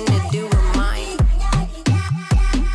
looking to do